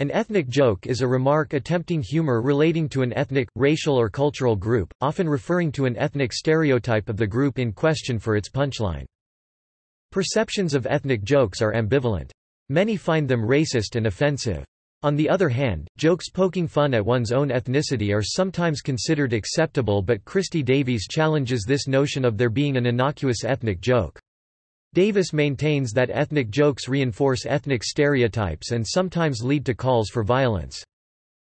An ethnic joke is a remark attempting humor relating to an ethnic, racial or cultural group, often referring to an ethnic stereotype of the group in question for its punchline. Perceptions of ethnic jokes are ambivalent. Many find them racist and offensive. On the other hand, jokes poking fun at one's own ethnicity are sometimes considered acceptable but Christie Davies challenges this notion of there being an innocuous ethnic joke. Davis maintains that ethnic jokes reinforce ethnic stereotypes and sometimes lead to calls for violence.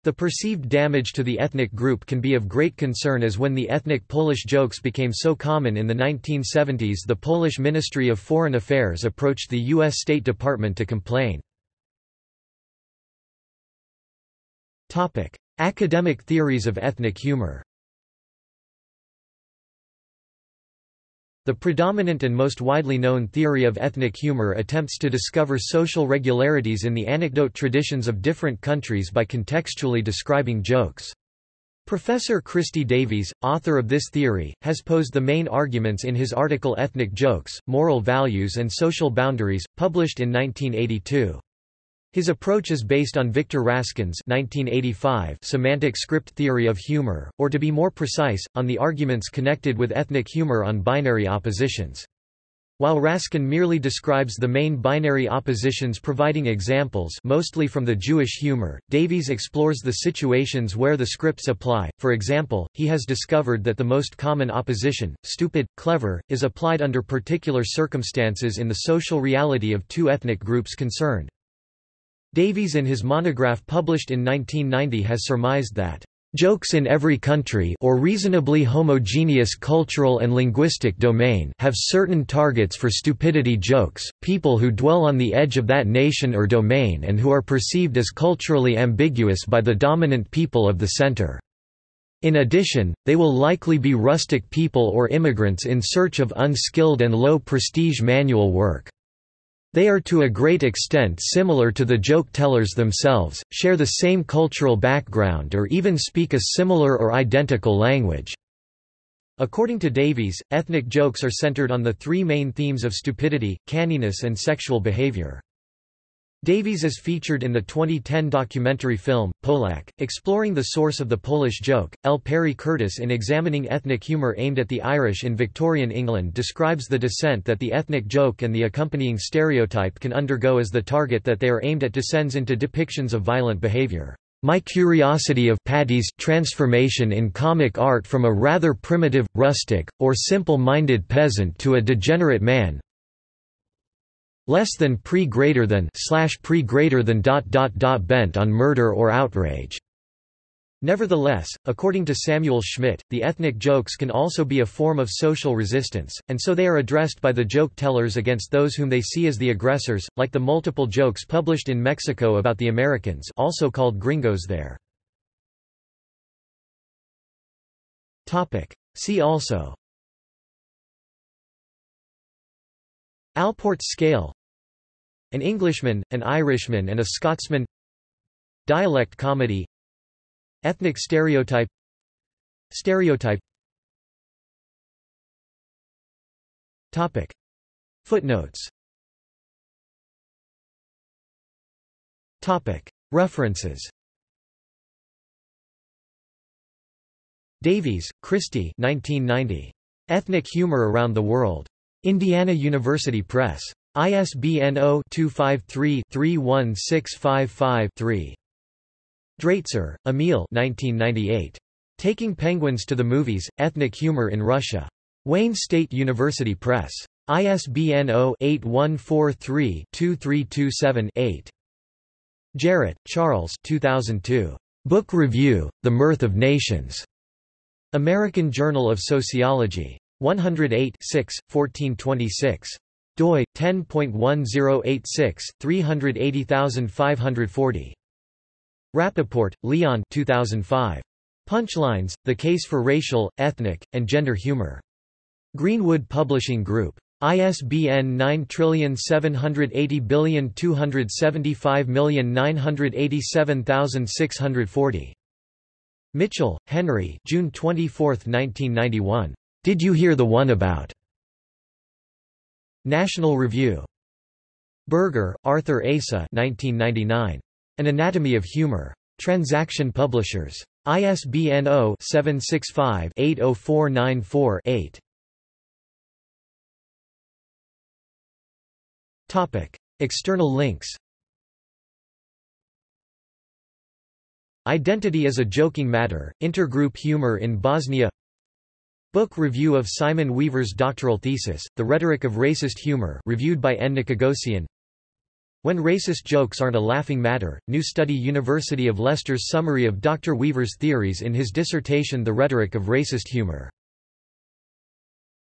The perceived damage to the ethnic group can be of great concern as when the ethnic Polish jokes became so common in the 1970s the Polish Ministry of Foreign Affairs approached the U.S. State Department to complain. Academic theories of ethnic humor The predominant and most widely known theory of ethnic humor attempts to discover social regularities in the anecdote traditions of different countries by contextually describing jokes. Professor Christie Davies, author of this theory, has posed the main arguments in his article Ethnic Jokes, Moral Values and Social Boundaries, published in 1982. His approach is based on Victor Raskin's 1985 semantic script theory of humor, or to be more precise, on the arguments connected with ethnic humor on binary oppositions. While Raskin merely describes the main binary oppositions providing examples mostly from the Jewish humor, Davies explores the situations where the scripts apply. For example, he has discovered that the most common opposition, stupid, clever, is applied under particular circumstances in the social reality of two ethnic groups concerned. Davies in his monograph published in 1990 has surmised that Jokes in every country or reasonably homogeneous cultural and linguistic domain have certain targets for stupidity jokes, people who dwell on the edge of that nation or domain and who are perceived as culturally ambiguous by the dominant people of the center. In addition, they will likely be rustic people or immigrants in search of unskilled and low-prestige manual work. They are to a great extent similar to the joke tellers themselves, share the same cultural background or even speak a similar or identical language. According to Davies, ethnic jokes are centered on the three main themes of stupidity, canniness and sexual behavior. Davies is featured in the 2010 documentary film, Polak, exploring the source of the Polish joke. L. Perry Curtis in examining ethnic humour aimed at the Irish in Victorian England describes the descent that the ethnic joke and the accompanying stereotype can undergo as the target that they are aimed at descends into depictions of violent behaviour. My curiosity of Paddy's transformation in comic art from a rather primitive, rustic, or simple-minded peasant to a degenerate man, less than pre greater than slash pre greater than dot dot dot bent on murder or outrage. Nevertheless, according to Samuel Schmidt, the ethnic jokes can also be a form of social resistance, and so they are addressed by the joke tellers against those whom they see as the aggressors, like the multiple jokes published in Mexico about the Americans also called gringos there. See also Allport scale An Englishman, an Irishman and a Scotsman Dialect comedy Ethnic stereotype Stereotype Topic. Footnotes Topic. References Davies, Christie 1990. Ethnic Humor Around the World. Indiana University Press. ISBN 0-253-31655-3. Draitser, Emil Taking Penguins to the Movies, Ethnic Humor in Russia. Wayne State University Press. ISBN 0-8143-2327-8. Jarrett, Charles 2002. Book Review, The Mirth of Nations. American Journal of Sociology. 108 6, 1426. doi 10.1086 380540. Rappoport, Leon 2005. Punchlines: The Case for Racial, Ethnic, and Gender Humor. Greenwood Publishing Group. ISBN 9780275987640. Mitchell, Henry June 24, 1991. Did You Hear the One About? National Review. Berger, Arthur Asa 1999. An Anatomy of Humor. Transaction Publishers. ISBN 0-765-80494-8. External links Identity as a Joking Matter, Intergroup Humor in Bosnia Book review of Simon Weaver's doctoral thesis, The Rhetoric of Racist Humor reviewed by N. When Racist Jokes Aren't a Laughing Matter, New Study University of Leicester's summary of Dr. Weaver's theories in his dissertation The Rhetoric of Racist Humor